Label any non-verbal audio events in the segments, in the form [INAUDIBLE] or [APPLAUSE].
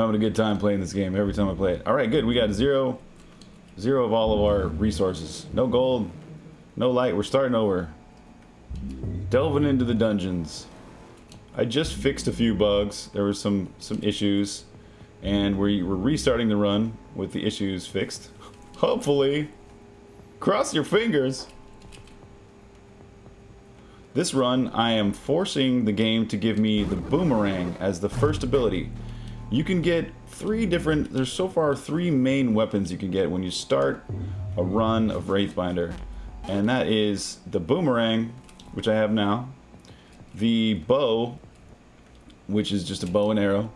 having a good time playing this game every time I play it. All right, good. We got zero, zero of all of our resources. No gold, no light. We're starting over. Delving into the dungeons. I just fixed a few bugs. There were some some issues, and we we're restarting the run with the issues fixed. [LAUGHS] Hopefully, cross your fingers. This run, I am forcing the game to give me the boomerang as the first ability. You can get three different, there's so far three main weapons you can get when you start a run of Wraithbinder. And that is the boomerang, which I have now, the bow, which is just a bow and arrow,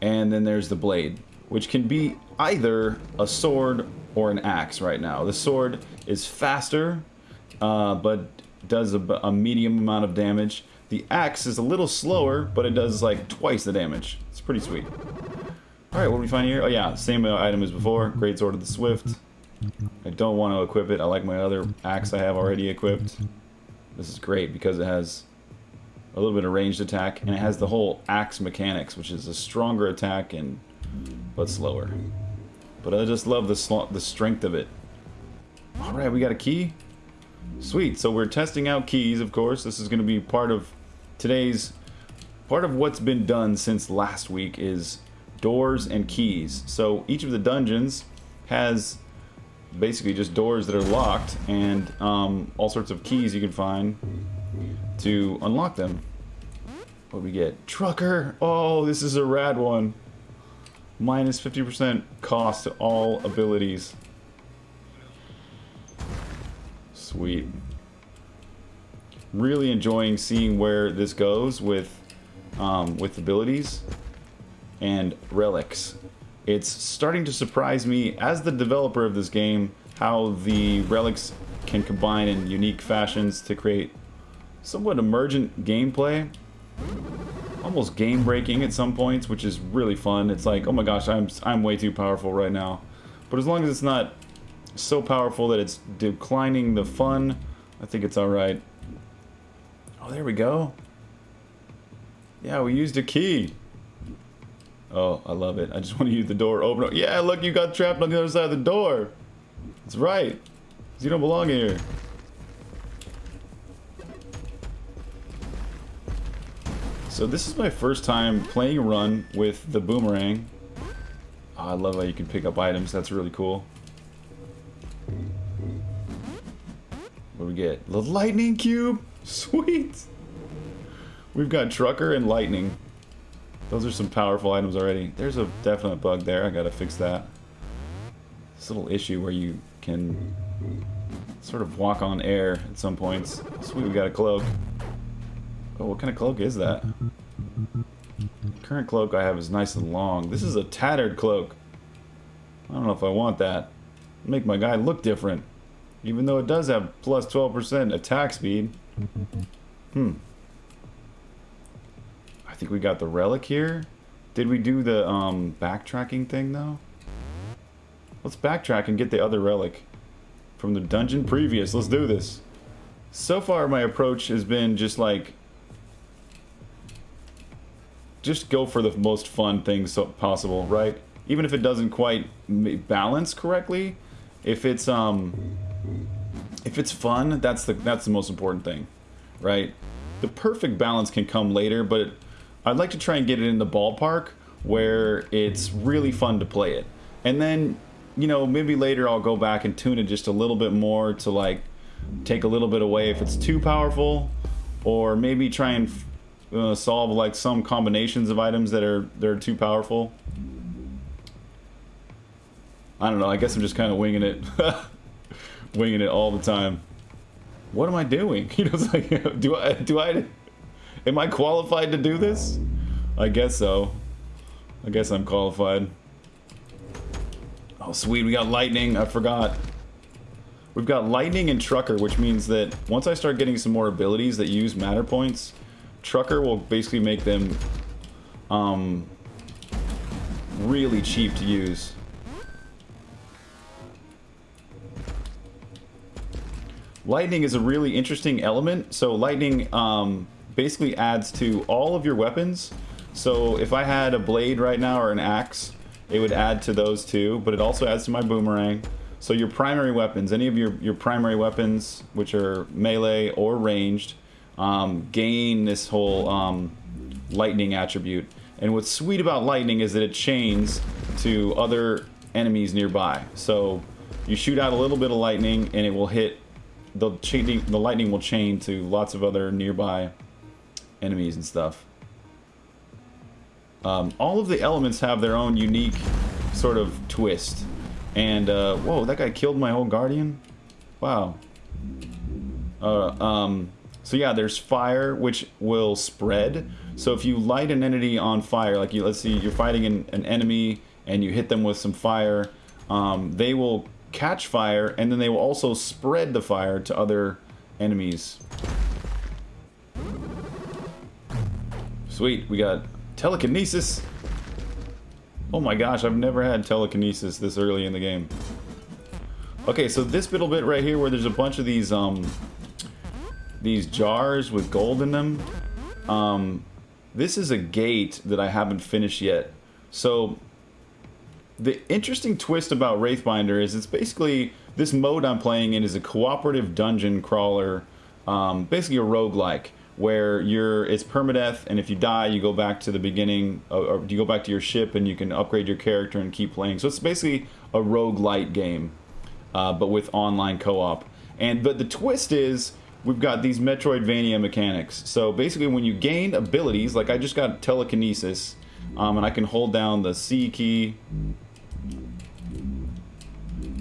and then there's the blade, which can be either a sword or an axe right now. The sword is faster, uh, but does a, a, medium amount of damage. The axe is a little slower, but it does like twice the damage. It's pretty sweet. Alright, what do we find here? Oh yeah, same uh, item as before. Great Sword of the Swift. I don't want to equip it. I like my other axe I have already equipped. This is great because it has a little bit of ranged attack, and it has the whole axe mechanics, which is a stronger attack and but slower. But I just love the the strength of it. All right, we got a key. Sweet. So we're testing out keys, of course. This is going to be part of today's part of what's been done since last week is doors and keys. So each of the dungeons has basically just doors that are locked and um, all sorts of keys you can find to unlock them. What do we get? Trucker! Oh, this is a rad one. Minus 50% cost to all abilities. Sweet. Really enjoying seeing where this goes with um, with abilities and relics. It's starting to surprise me as the developer of this game how the relics can combine in unique fashions to create somewhat emergent gameplay. Almost game breaking at some points, which is really fun. It's like, oh my gosh, I'm I'm way too powerful right now. But as long as it's not so powerful that it's declining the fun, I think it's alright. Oh, there we go. Yeah, we used a key. Oh, I love it. I just [LAUGHS] want to use the door open. Yeah, look, you got trapped on the other side of the door. That's right. You don't belong here. So this is my first time playing run with the boomerang. Oh, I love how you can pick up items. That's really cool. What do we get? The lightning cube! Sweet! We've got trucker and lightning. Those are some powerful items already. There's a definite bug there. I gotta fix that. This little issue where you can sort of walk on air at some points. Sweet, we got a cloak. Oh, what kind of cloak is that? Current cloak I have is nice and long. This is a tattered cloak. I don't know if I want that. Make my guy look different. Even though it does have plus 12% attack speed. Hmm I think we got the relic here. Did we do the um, backtracking thing though? Let's backtrack and get the other relic from the dungeon previous. Let's do this. So far my approach has been just like just go for the most fun things possible, right? Even if it doesn't quite balance correctly, if it's um if it's fun, that's the that's the most important thing, right? The perfect balance can come later, but I'd like to try and get it in the ballpark where it's really fun to play it. And then, you know, maybe later I'll go back and tune it just a little bit more to like take a little bit away if it's too powerful or maybe try and uh, solve like some combinations of items that are that are too powerful. I don't know. I guess I'm just kind of winging it, [LAUGHS] winging it all the time. What am I doing? [LAUGHS] You know, like, do I do I Am I qualified to do this? I guess so. I guess I'm qualified. Oh, sweet. We got lightning. I forgot. We've got lightning and trucker, which means that once I start getting some more abilities that use matter points, trucker will basically make them um, really cheap to use. Lightning is a really interesting element. So lightning um, basically adds to all of your weapons. So if I had a blade right now or an axe, it would add to those two, but it also adds to my boomerang. So your primary weapons, any of your, your primary weapons, which are melee or ranged, um, gain this whole um, lightning attribute. And what's sweet about lightning is that it chains to other enemies nearby. So you shoot out a little bit of lightning and it will hit the the lightning will chain to lots of other nearby enemies and stuff. Um, all of the elements have their own unique sort of twist. And, uh, whoa, that guy killed my whole guardian? Wow. Uh, um, so yeah, there's fire, which will spread. So if you light an entity on fire, like you, let's see, you're fighting an, an enemy and you hit them with some fire, um, they will catch fire and then they will also spread the fire to other enemies. Sweet, we got telekinesis. Oh my gosh, I've never had telekinesis this early in the game. Okay, so this little bit right here where there's a bunch of these um these jars with gold in them. Um this is a gate that I haven't finished yet. So the interesting twist about Wraithbinder is it's basically this mode I'm playing in is a cooperative dungeon crawler, um, basically a roguelike where you're it's permadeath and if you die you go back to the beginning uh, or you go back to your ship and you can upgrade your character and keep playing. So it's basically a roguelite game uh, but with online co-op. And but the twist is we've got these metroidvania mechanics. So basically when you gain abilities like i just got telekinesis um, and i can hold down the c key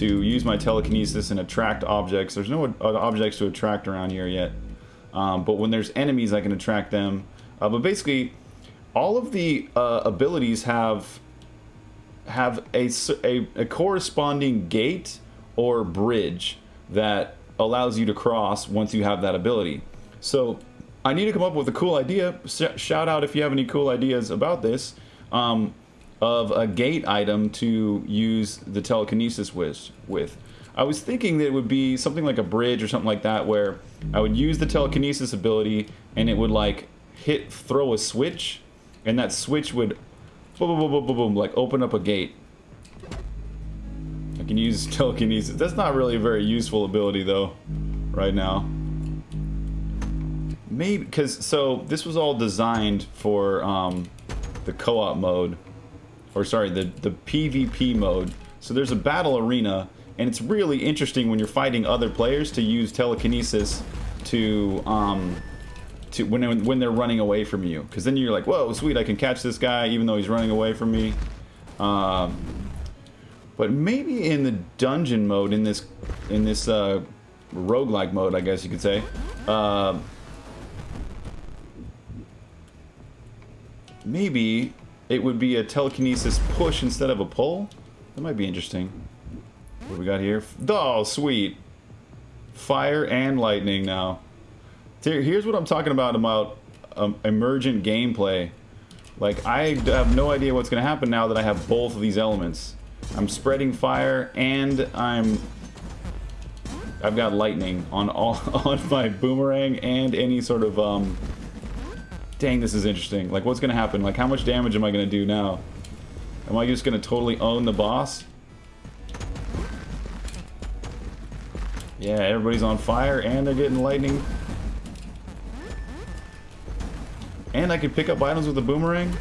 to use my telekinesis and attract objects there's no objects to attract around here yet um, but when there's enemies, I can attract them. Uh, but basically, all of the uh, abilities have have a, a, a, corresponding gate or bridge that allows you to cross once you have that ability. So I need to come up with a cool idea. Shout out if you have any cool ideas about this. Um, of a gate item to use the telekinesis with. with. I was thinking that it would be something like a bridge or something like that where I would use the telekinesis ability and it would like hit throw a switch and that switch would boom boom boom boom boom like open up a gate. I can use [LAUGHS] telekinesis. That's not really a very useful ability though right now. Maybe because so this was all designed for um, the co-op mode or sorry the the PvP mode. So there's a battle arena and it's really interesting when you're fighting other players to use telekinesis to um, to when when they're running away from you, because then you're like, whoa, sweet, I can catch this guy even though he's running away from me. Um, but maybe in the dungeon mode, in this in this uh, roguelike mode, I guess you could say. Uh, maybe it would be a telekinesis push instead of a pull. That might be interesting. What we got here? Oh, sweet. Fire and lightning now. Here's what I'm talking about about um, emergent gameplay. Like, I have no idea what's going to happen now that I have both of these elements. I'm spreading fire and I'm... I've got lightning on all [LAUGHS] on my boomerang and any sort of, um... Dang, this is interesting. Like, what's going to happen? Like, how much damage am I going to do now? Am I just going to totally own the boss? Yeah, everybody's on fire and they're getting lightning. And I can pick up items with a boomerang.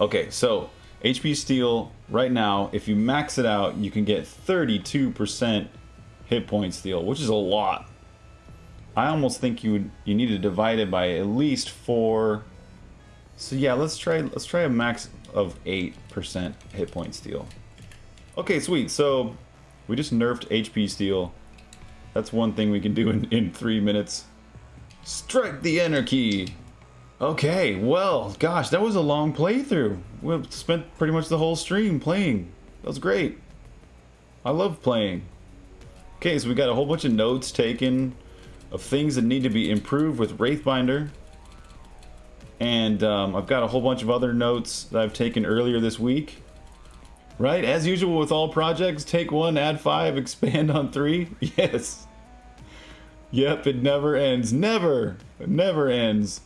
Okay, so HP steal right now, if you max it out, you can get 32% hit point steal, which is a lot. I almost think you would, you need to divide it by at least four. So yeah, let's try let's try a max of 8% hit point steal. Okay, sweet. So we just nerfed HP steal. That's one thing we can do in, in three minutes. Strike the key! Okay, well, gosh, that was a long playthrough. We spent pretty much the whole stream playing. That was great. I love playing. Okay, so we got a whole bunch of notes taken of things that need to be improved with Wraithbinder. And um, I've got a whole bunch of other notes that I've taken earlier this week. Right? As usual with all projects, take one, add five, [LAUGHS] expand on three. [LAUGHS] Yes. Yep, it never ends. Never! Never ends.